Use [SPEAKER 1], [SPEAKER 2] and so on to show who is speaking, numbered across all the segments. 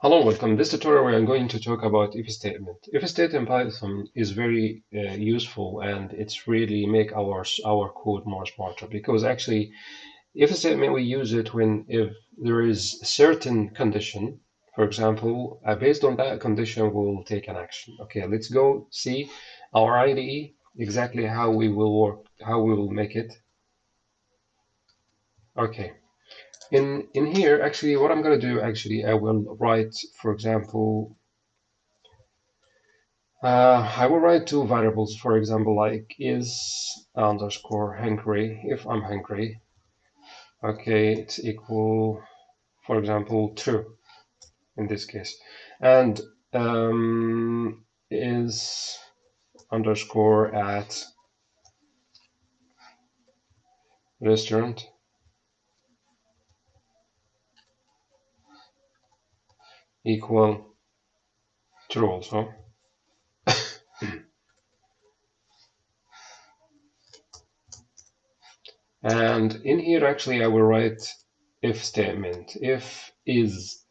[SPEAKER 1] Hello, welcome. This tutorial we are going to talk about if statement. If statement in Python is very uh, useful and it's really make our our code more smarter because actually if statement we use it when if there is a certain condition, for example, uh, based on that condition we'll take an action. Okay, let's go see our IDE exactly how we will work, how we will make it. Okay in in here actually what I'm going to do actually I will write for example uh, I will write two variables. For example like is underscore hungry if I'm hungry okay it's equal for example true in this case. And um, is underscore at restaurant equal true also. and in here actually I will write if statement. If is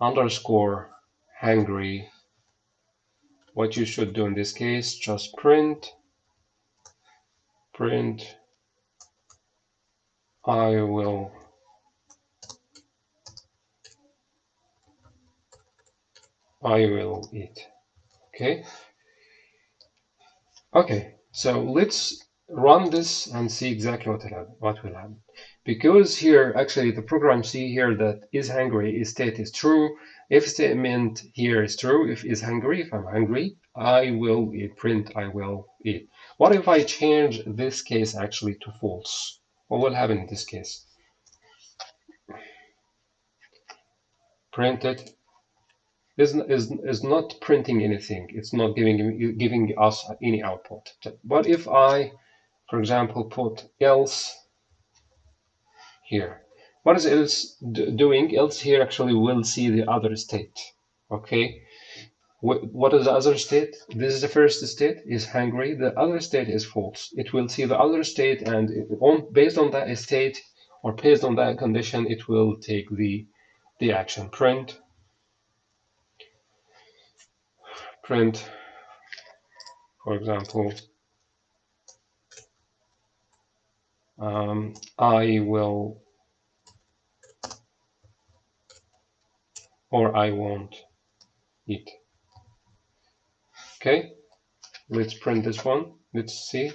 [SPEAKER 1] underscore hungry, what you should do in this case, just print, print, I will I will eat. Okay. Okay, so let's run this and see exactly what will happen. What will happen. Because here, actually, the program see here that is hungry, is state is true. If statement here is true, if is hungry, if I'm hungry, I will eat, print I will eat. What if I change this case actually to false? What will happen in this case? Print it is, is, is not printing anything. It's not giving, giving us any output. But if I, for example, put else here, what is else doing? Else here actually will see the other state. Okay. What is the other state? This is the first state is hungry. The other state is false. It will see the other state and on, based on that state or based on that condition, it will take the, the action print print, for example, um, I will or I won't eat. Okay, let's print this one. Let's see.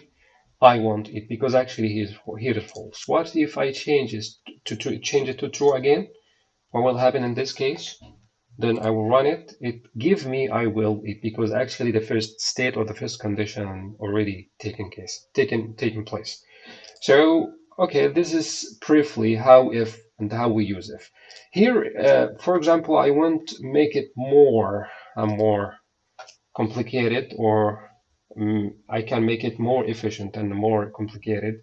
[SPEAKER 1] I won't eat because actually here, here is false. What if I change it to, to change it to true again? What will happen in this case? Then I will run it. It gives me I will it because actually the first state or the first condition already taken case taken taken place. So okay, this is briefly how if and how we use if. Here, uh, for example, I want to make it more and uh, more complicated or um, I can make it more efficient and more complicated.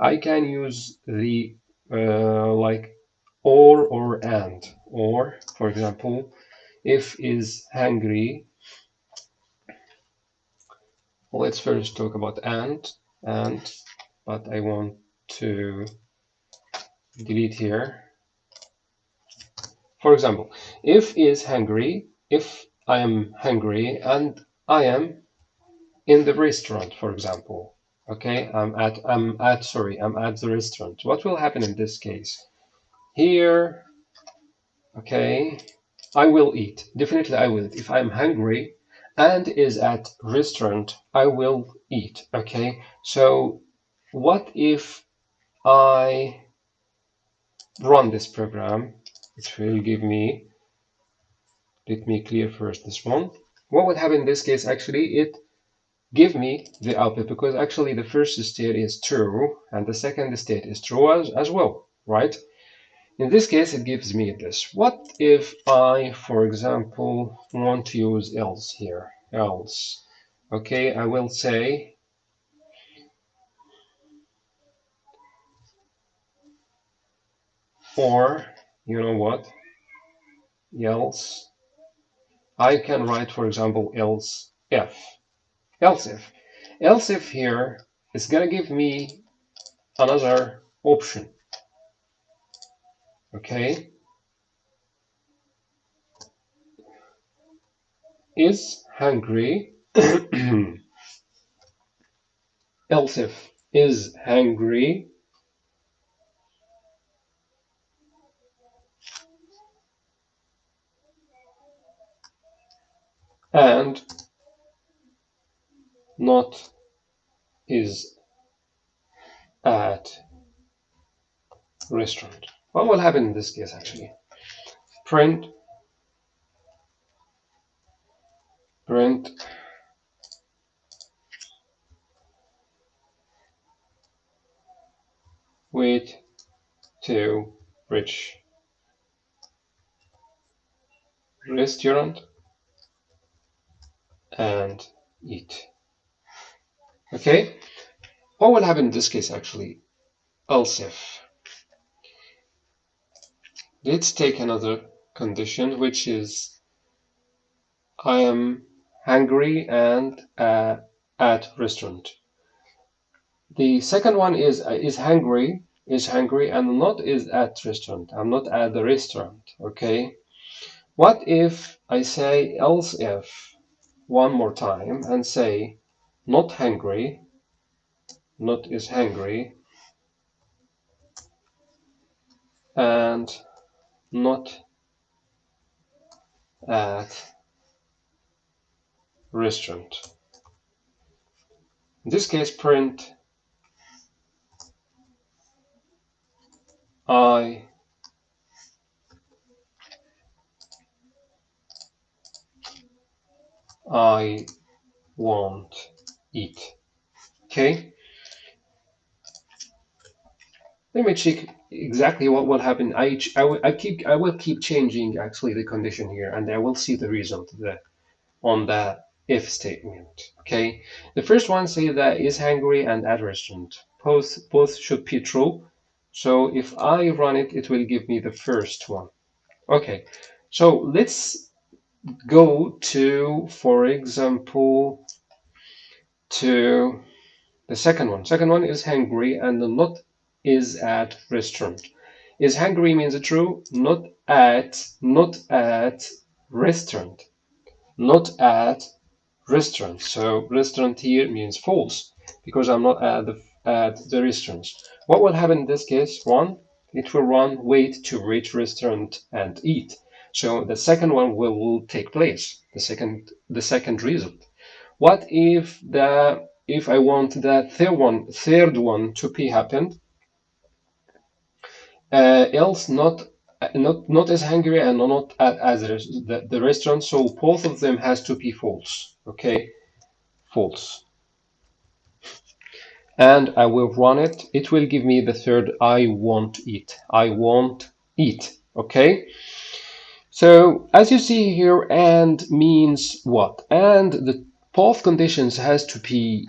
[SPEAKER 1] I can use the uh, like or or and or for example if is hungry let's first talk about and and but I want to delete here. For example if is hungry if I am hungry and I am in the restaurant for example okay? I'm at I'm at sorry I'm at the restaurant. What will happen in this case here okay I will eat. Definitely I will if I'm hungry and is at restaurant I will eat okay? So what if I run this program? It will give me let me clear first this one. What would happen in this case? Actually it give me the output because actually the first state is true and the second state is true as, as well right in this case, it gives me this. What if I, for example, want to use else here? Else. Okay, I will say or you know what else I can write for example else if else if else if here is gonna give me another option okay is hungry else if is hungry and not is at restaurant. What will happen in this case actually? Print print wait to reach restaurant and eat. Okay, what will happen in this case actually? Else if. Let's take another condition which is I am hungry and uh, at restaurant. The second one is uh, is hungry is hungry and not is at restaurant. I'm not at the restaurant. Okay. What if I say else if one more time and say not hungry, not is hungry, and not at restaurant. In this case, print I I want eat. Okay. Let me check exactly what will happen. I, I, I keep I will keep changing actually the condition here, and I will see the result the, on the if statement. Okay. The first one say that is hungry and restaurant. Both both should be true. So if I run it, it will give me the first one. Okay. So let's go to, for example, to the second one. Second one is hungry and not is at restaurant. Is hungry means true, not at, not at restaurant, not at restaurant. So restaurant here means false because I'm not at the at the restaurant. What will happen in this case? One, it will run wait to reach restaurant and eat. So the second one will, will take place, the second, the second result. What if the if I want the third one, third one to be happened, uh, else not not not as hungry and not as the, the restaurant. So both of them has to be false. Okay, false. And I will run it. It will give me the third. I won't eat. I won't eat. Okay. So as you see here, and means what? And the both conditions has to be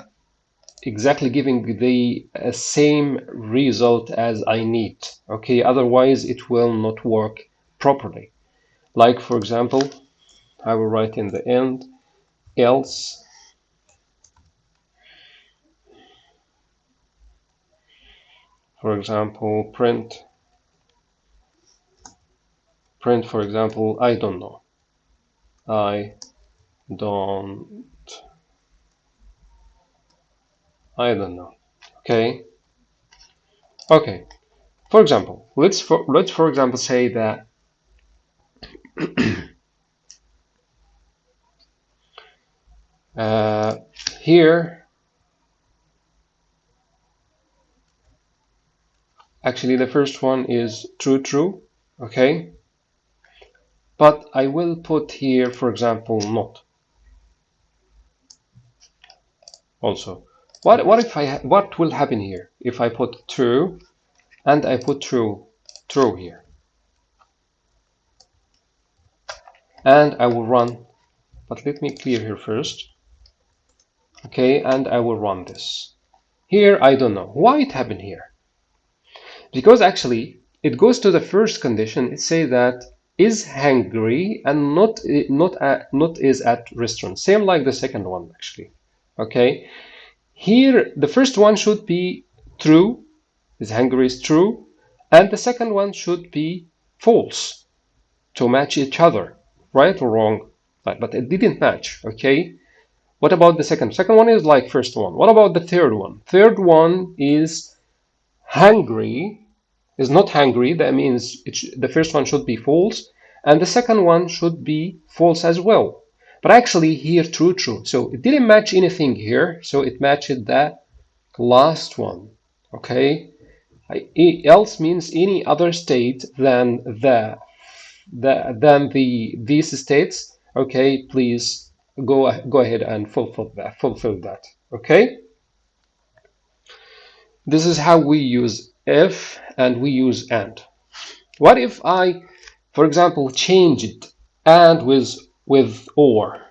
[SPEAKER 1] exactly giving the uh, same result as I need. Okay, otherwise it will not work properly. Like for example, I will write in the end, else for example, print print, for example, I don't know. I don't I don't know. Okay. Okay. For example, let's for let's for example say that uh, here actually the first one is true true okay but I will put here, for example, not. Also, what what if I what will happen here if I put true and I put true true here, and I will run. But let me clear here first. Okay, and I will run this. Here I don't know why it happened here, because actually it goes to the first condition. It say that is hungry and not not at, not is at restaurant same like the second one actually okay here the first one should be true is hungry is true and the second one should be false to match each other right or wrong but it didn't match, okay? What about the second? Second one is like first one. What about the third one? Third one is hungry, is not hungry. That means the first one should be false. And the second one should be false as well. But actually here true, true. So it didn't match anything here. So it matched the last one, okay? else means any other state than the, the than the these states okay please go go ahead and fulfill that fulfill that okay this is how we use if and we use and what if I for example change it and with with or.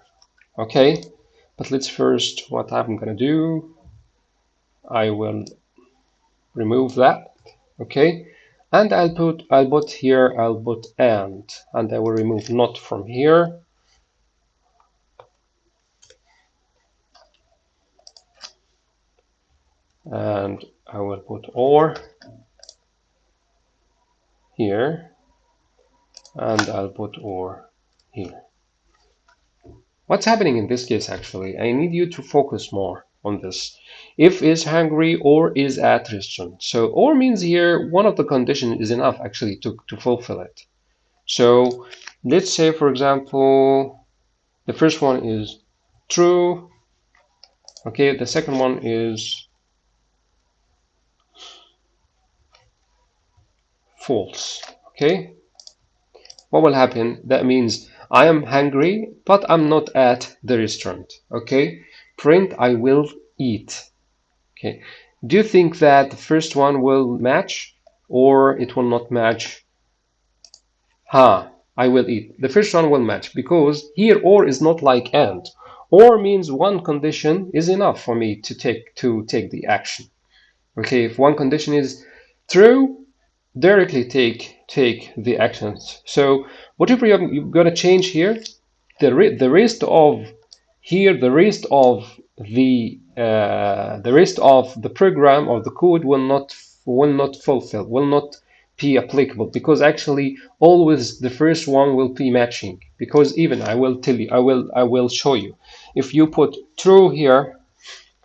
[SPEAKER 1] Okay? But let's first what I'm gonna do I will remove that. Okay? And I'll put I'll put here I'll put and. And I will remove not from here. And I will put or here. And I'll put or here what's happening in this case actually? I need you to focus more on this. If is hungry or is at restaurant. So or means here one of the condition is enough actually to, to fulfill it. So let's say for example the first one is true. Okay the second one is false. Okay? What will happen? That means I am hungry but I'm not at the restaurant okay print I will eat Okay. Do you think that the first one will match or it will not match? Ha, I will eat. The first one will match because here or is not like and. Or means one condition is enough for me to take to take the action. Okay, if one condition is true, directly take take the actions. So whatever you're, you're going to change here, the, the rest of here, the rest of the uh, the rest of the program or the code will not will not fulfill will not be applicable because actually always the first one will be matching because even I will tell you I will I will show you. If you put true here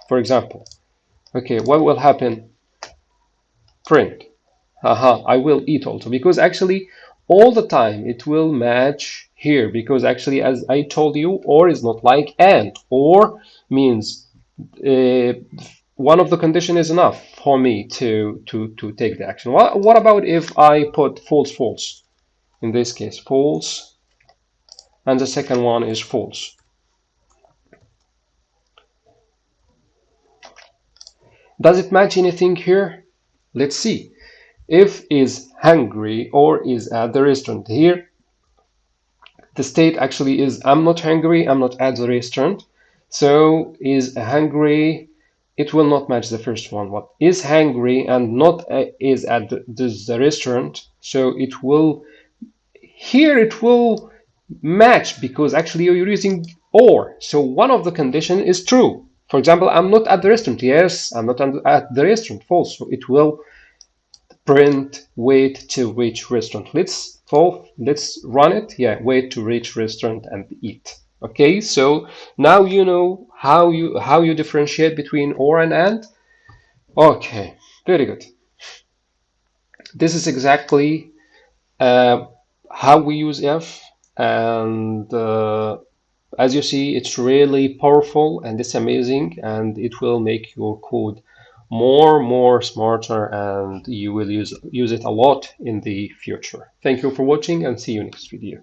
[SPEAKER 1] for example okay what will happen? Print haha I will eat also. Because actually all the time it will match here. Because actually as I told you or is not like and. Or means uh, one of the condition is enough for me to to to take the action. What, what about if I put false false? In this case false. And the second one is false. Does it match anything here? Let's see if is hungry or is at the restaurant. Here the state actually is I'm not hungry I'm not at the restaurant. So is hungry it will not match the first one. What is hungry and not uh, is at the, the restaurant so it will here it will match because actually you're using or. So one of the condition is true. For example i'm not at the restaurant. Yes i'm not at the restaurant. False. So it will print wait to reach restaurant. Let's let's run it. Yeah wait to reach restaurant and eat. Okay so now you know how you how you differentiate between or and and. Okay very good. This is exactly uh, how we use if and uh, as you see it's really powerful and it's amazing and it will make your code more more smarter and you will use use it a lot in the future. Thank you for watching and see you next video